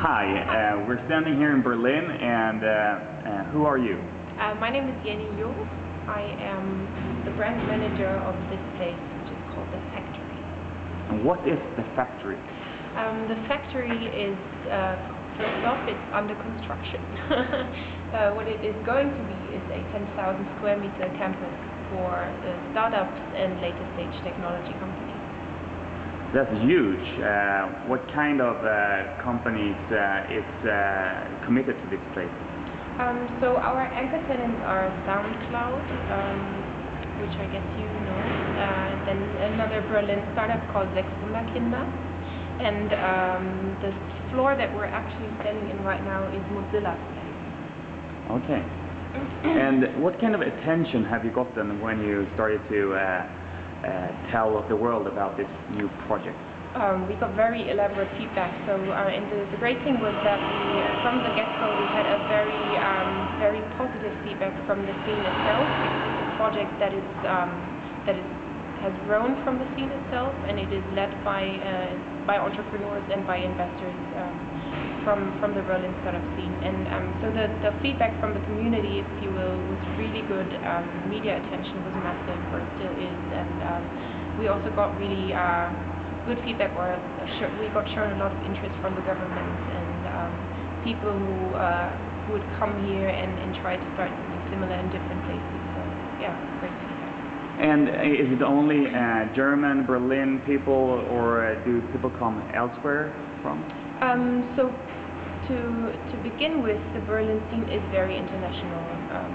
Hi, uh, we're standing here in Berlin, and uh, uh, who are you? Uh, my name is Jenny Jung. I am the brand manager of this place, which is called The Factory. And what is The Factory? Um, the Factory is, uh, first off, it's under construction. uh, what it is going to be is a 10,000 square meter campus for startups and later stage technology companies. That's huge. Uh, what kind of uh, companies uh, is uh, committed to this place? Um, so our anchor tenants are SoundCloud, um, which I guess you know, uh, then another Berlin startup called Sechs Wunderkinder, and um, the floor that we're actually standing in right now is Mozilla. Okay. and what kind of attention have you gotten when you started to tell the world about this new project? Um, we got very elaborate feedback. So, uh, and the, the, great thing was that we, from the get-go, we had a very, um, very positive feedback from the scene itself. It's a project that is um, that is has grown from the scene itself, and it is led by uh, by entrepreneurs and by investors um, from from the Berlin startup scene. And um, so the the feedback from the community, if you will, was really good. Um, media attention was massive, or still is, and um, we also got really uh, good feedback. Or we got shown a lot of interest from the government and um, people who uh, would come here and, and try to start something similar in different places. So yeah, great. And is it only uh, German, Berlin people, or uh, do people come elsewhere from? Um, so to to begin with, the Berlin scene is very international. Um,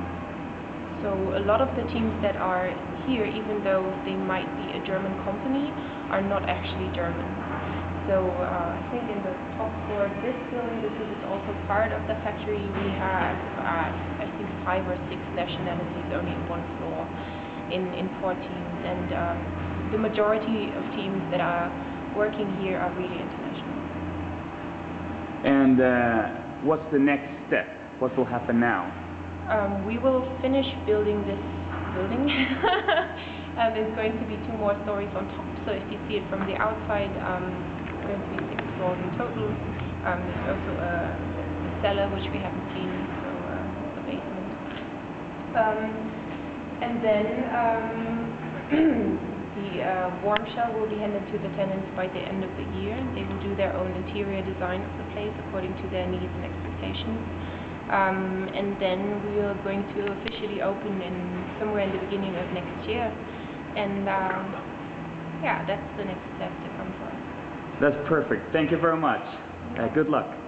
so a lot of the teams that are here, even though they might be a German company, are not actually German. So uh, I think in the top floor of this building, this is also part of the factory, we have uh, I think five or six nationalities only in one floor in, in four teams. And um, the majority of teams that are working here are really international. And uh, what's the next step? What will happen now? Um, we will finish building this building. um, there's going to be two more stories on top. So if you see it from the outside, um, it's going to be six floors in total. Um, there's also a, a, cellar which we haven't seen, so uh, the basement. Um, and then um, the uh, warm shell will be handed to the tenants by the end of the year. They will do their own interior design of the place according to their needs and expectations. Um, and then we are going to officially open in somewhere in the beginning of next year. And um, yeah, that's the next step to come for. That's perfect. Thank you very much. Uh, good luck.